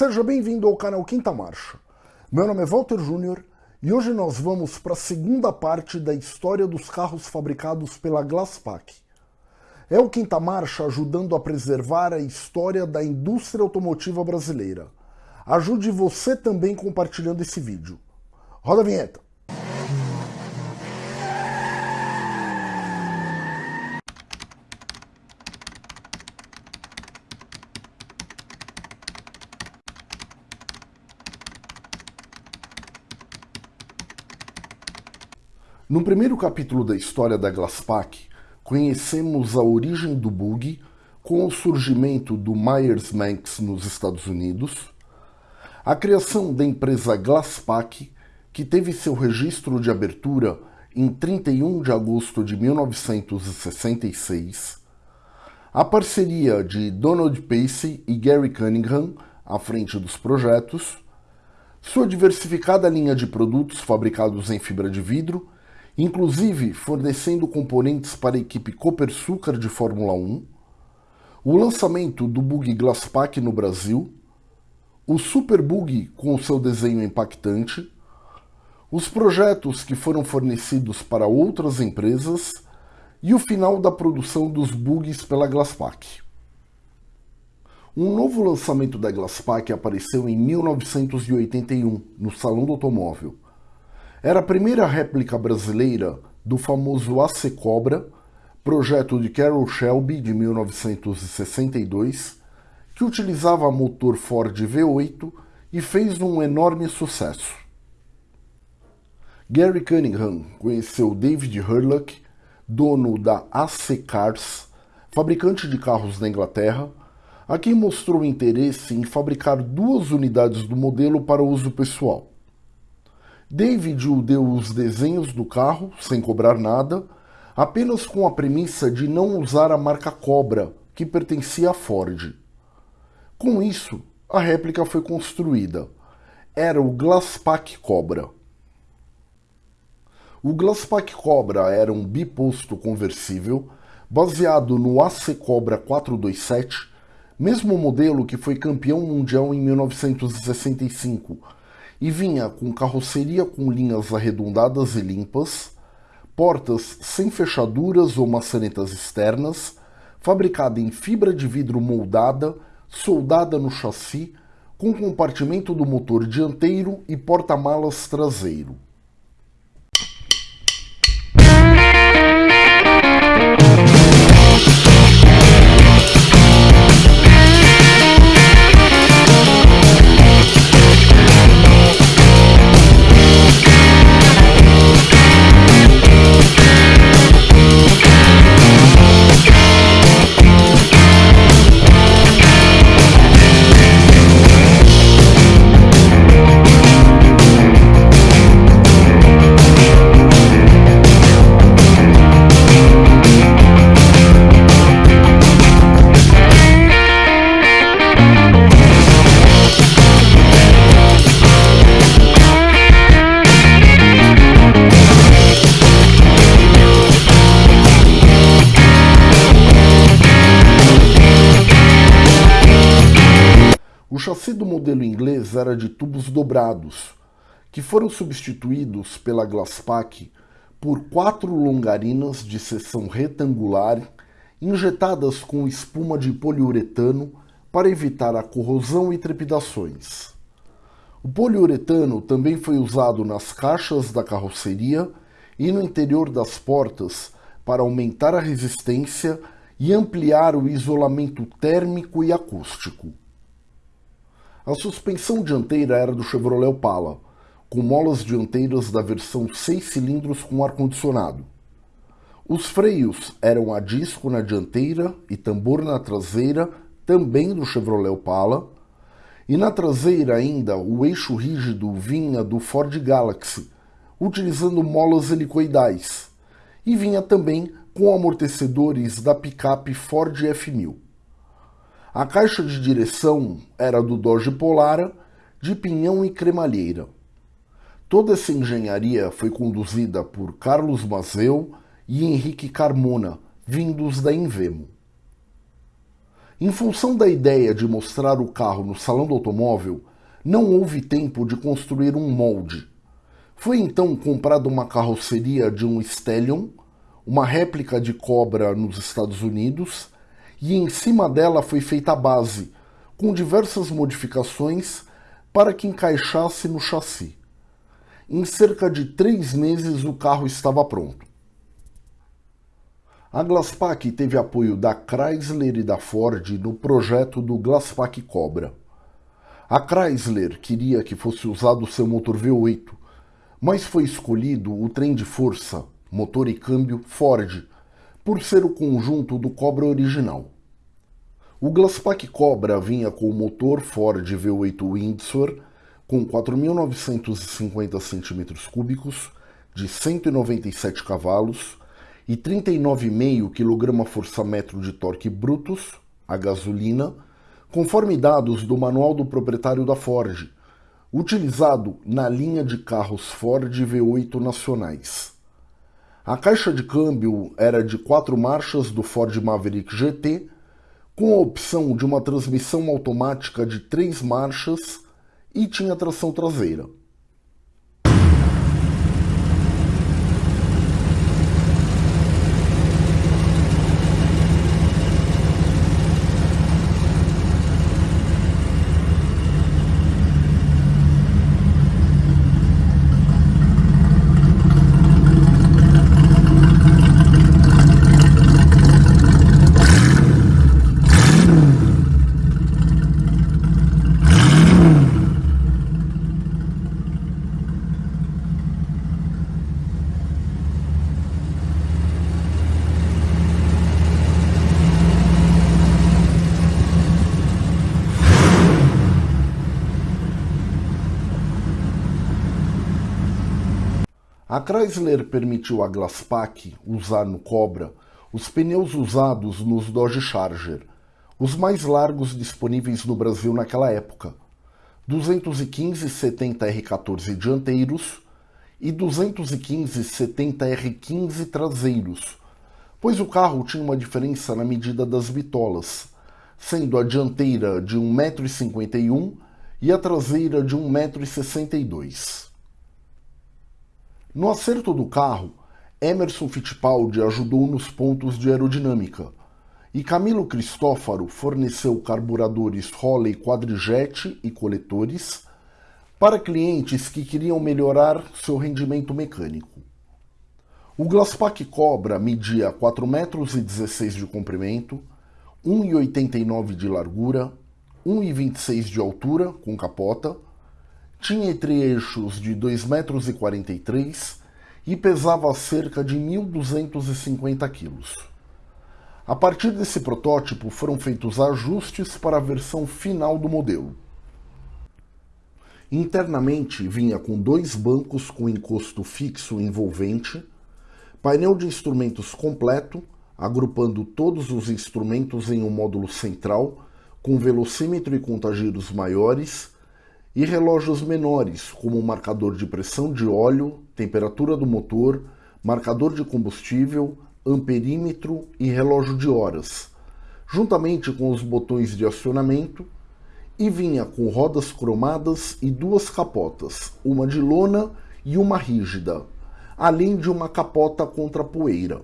Seja bem-vindo ao canal Quinta Marcha. Meu nome é Walter Júnior e hoje nós vamos para a segunda parte da história dos carros fabricados pela Glasspack. É o Quinta Marcha ajudando a preservar a história da indústria automotiva brasileira. Ajude você também compartilhando esse vídeo. Roda a vinheta. No primeiro capítulo da história da Glasspack, conhecemos a origem do bug com o surgimento do Myers-Manx nos Estados Unidos, a criação da empresa Glasspack, que teve seu registro de abertura em 31 de agosto de 1966, a parceria de Donald Pacey e Gary Cunningham à frente dos projetos, sua diversificada linha de produtos fabricados em fibra de vidro inclusive fornecendo componentes para a equipe Copersucar de Fórmula 1, o lançamento do bug Glasspack no Brasil, o Super Bug com seu desenho impactante, os projetos que foram fornecidos para outras empresas e o final da produção dos bugs pela Glasspack. Um novo lançamento da Glasspack apareceu em 1981, no Salão do Automóvel, era a primeira réplica brasileira do famoso AC Cobra, projeto de Carroll Shelby de 1962, que utilizava motor Ford V8 e fez um enorme sucesso. Gary Cunningham conheceu David Hurlock, dono da AC Cars, fabricante de carros da Inglaterra, a quem mostrou interesse em fabricar duas unidades do modelo para uso pessoal. David deu os desenhos do carro, sem cobrar nada, apenas com a premissa de não usar a marca Cobra, que pertencia à Ford. Com isso, a réplica foi construída. Era o Glasspack Cobra. O Glasspack Cobra era um biposto conversível baseado no AC Cobra 427, mesmo modelo que foi campeão mundial em 1965 e vinha com carroceria com linhas arredondadas e limpas, portas sem fechaduras ou maçanetas externas, fabricada em fibra de vidro moldada, soldada no chassi, com compartimento do motor dianteiro e porta-malas traseiro. Era de tubos dobrados, que foram substituídos pela Glasspack por quatro longarinas de seção retangular injetadas com espuma de poliuretano para evitar a corrosão e trepidações. O poliuretano também foi usado nas caixas da carroceria e no interior das portas para aumentar a resistência e ampliar o isolamento térmico e acústico. A suspensão dianteira era do Chevrolet Opala, com molas dianteiras da versão 6 cilindros com ar-condicionado. Os freios eram a disco na dianteira e tambor na traseira, também do Chevrolet Opala, e na traseira ainda o eixo rígido vinha do Ford Galaxy, utilizando molas helicoidais, e vinha também com amortecedores da picape Ford F1000. A caixa de direção era do Dodge Polara, de pinhão e cremalheira. Toda essa engenharia foi conduzida por Carlos Mazeu e Henrique Carmona, vindos da Invemo. Em função da ideia de mostrar o carro no salão do automóvel, não houve tempo de construir um molde. Foi então comprada uma carroceria de um Stallion, uma réplica de Cobra nos Estados Unidos, e em cima dela foi feita a base, com diversas modificações para que encaixasse no chassi. Em cerca de três meses o carro estava pronto. A Glasspack teve apoio da Chrysler e da Ford no projeto do Glasspack Cobra. A Chrysler queria que fosse usado seu motor V8, mas foi escolhido o trem de força, motor e câmbio Ford, por ser o conjunto do Cobra original. O Glasspack Cobra vinha com o motor Ford V8 Windsor com 4.950 cm3 de 197 cavalos e 39,5 kgfm de torque brutos a gasolina, conforme dados do manual do proprietário da Ford, utilizado na linha de carros Ford V8 nacionais. A caixa de câmbio era de quatro marchas do Ford Maverick GT, com a opção de uma transmissão automática de três marchas e tinha tração traseira. A Chrysler permitiu à Glasspack usar no Cobra os pneus usados nos Dodge Charger, os mais largos disponíveis no Brasil naquela época, 215 70 R14 dianteiros e 215 70 R15 traseiros, pois o carro tinha uma diferença na medida das bitolas, sendo a dianteira de 1,51m e a traseira de 1,62m. No acerto do carro, Emerson Fittipaldi ajudou nos pontos de aerodinâmica e Camilo Cristófaro forneceu carburadores Holley quadrijet e coletores para clientes que queriam melhorar seu rendimento mecânico. O Glasspack Cobra media 4,16 metros de comprimento, 1,89 de largura, 1,26 de altura com capota tinha entre-eixos de 2,43 metros e pesava cerca de 1.250 quilos. A partir desse protótipo foram feitos ajustes para a versão final do modelo. Internamente vinha com dois bancos com encosto fixo envolvente, painel de instrumentos completo, agrupando todos os instrumentos em um módulo central, com velocímetro e contagiros maiores, e relógios menores, como marcador de pressão de óleo, temperatura do motor, marcador de combustível, amperímetro e relógio de horas, juntamente com os botões de acionamento, e vinha com rodas cromadas e duas capotas, uma de lona e uma rígida, além de uma capota contra poeira.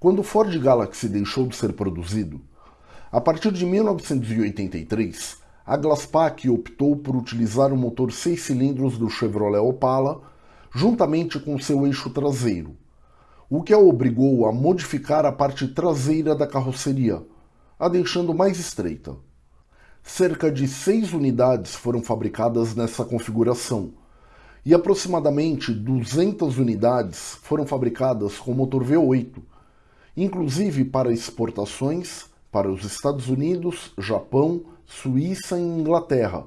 Quando o Ford Galaxy deixou de ser produzido, a partir de 1983, a Glasspack optou por utilizar o motor 6 cilindros do Chevrolet Opala juntamente com seu eixo traseiro, o que a obrigou a modificar a parte traseira da carroceria, a deixando mais estreita. Cerca de seis unidades foram fabricadas nessa configuração, e aproximadamente 200 unidades foram fabricadas com motor V8, inclusive para exportações para os Estados Unidos, Japão, Suíça e Inglaterra.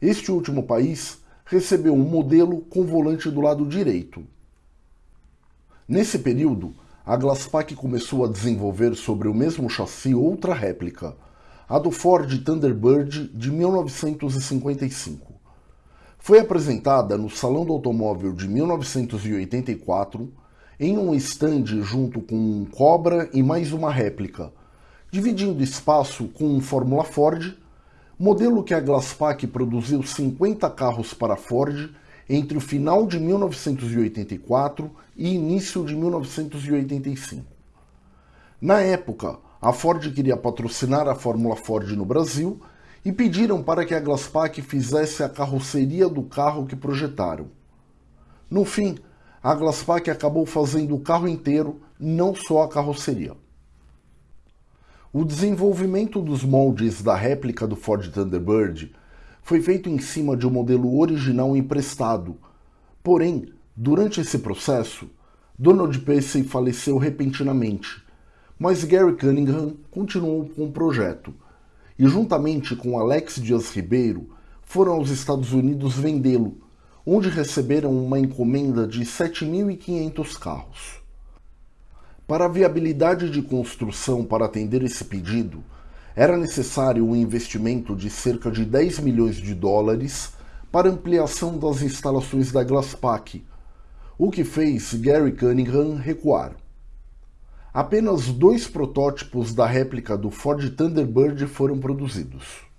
Este último país recebeu um modelo com volante do lado direito. Nesse período, a Glasspack começou a desenvolver sobre o mesmo chassi outra réplica, a do Ford Thunderbird de 1955. Foi apresentada no Salão do Automóvel de 1984 em um estande junto com um Cobra e mais uma réplica, dividindo espaço com um Fórmula Ford, modelo que a Glasspack produziu 50 carros para a Ford entre o final de 1984 e início de 1985. Na época, a Ford queria patrocinar a Fórmula Ford no Brasil e pediram para que a Glasspack fizesse a carroceria do carro que projetaram. No fim, a Glasspack acabou fazendo o carro inteiro, não só a carroceria. O desenvolvimento dos moldes da réplica do Ford Thunderbird foi feito em cima de um modelo original emprestado. Porém, durante esse processo, Donald Pacey faleceu repentinamente mas Gary Cunningham continuou com o projeto e, juntamente com Alex Dias Ribeiro, foram aos Estados Unidos vendê-lo, onde receberam uma encomenda de 7.500 carros. Para a viabilidade de construção para atender esse pedido, era necessário um investimento de cerca de 10 milhões de dólares para ampliação das instalações da Glasspack, o que fez Gary Cunningham recuar. Apenas dois protótipos da réplica do Ford Thunderbird foram produzidos.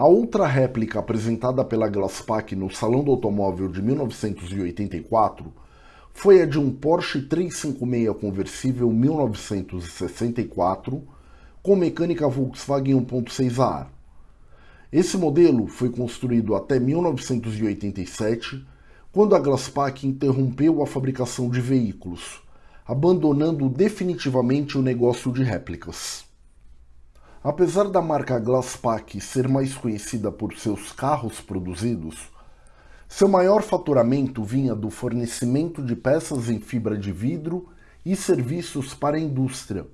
A outra réplica apresentada pela Glasspack no Salão do Automóvel de 1984 foi a de um Porsche 356 conversível 1964 com mecânica Volkswagen 1.6 a ar. Esse modelo foi construído até 1987, quando a Glasspack interrompeu a fabricação de veículos, abandonando definitivamente o negócio de réplicas. Apesar da marca Glasspack ser mais conhecida por seus carros produzidos, seu maior faturamento vinha do fornecimento de peças em fibra de vidro e serviços para a indústria,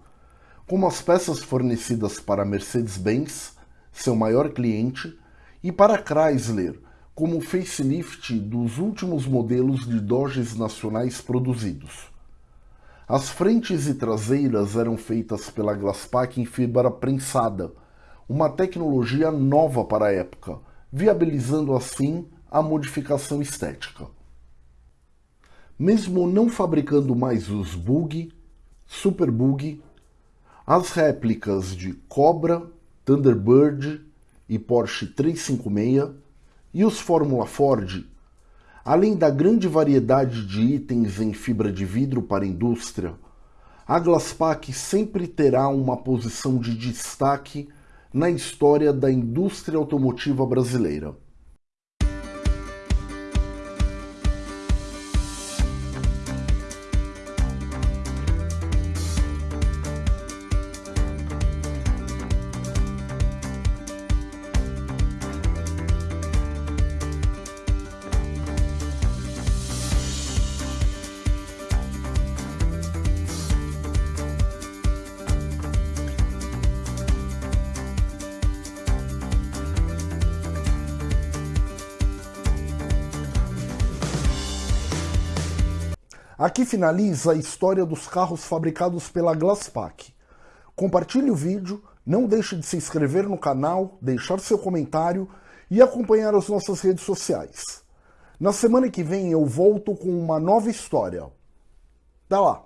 como as peças fornecidas para Mercedes-Benz, seu maior cliente, e para Chrysler, como facelift dos últimos modelos de Dodges nacionais produzidos. As frentes e traseiras eram feitas pela Glasspack em fibra prensada, uma tecnologia nova para a época, viabilizando assim a modificação estética. Mesmo não fabricando mais os Bug, Super Bug, as réplicas de Cobra, Thunderbird e Porsche 356 e os Fórmula Ford, além da grande variedade de itens em fibra de vidro para a indústria, a Glasspack sempre terá uma posição de destaque na história da indústria automotiva brasileira. Aqui finaliza a história dos carros fabricados pela Glasspack. Compartilhe o vídeo, não deixe de se inscrever no canal, deixar seu comentário e acompanhar as nossas redes sociais. Na semana que vem eu volto com uma nova história. Até lá!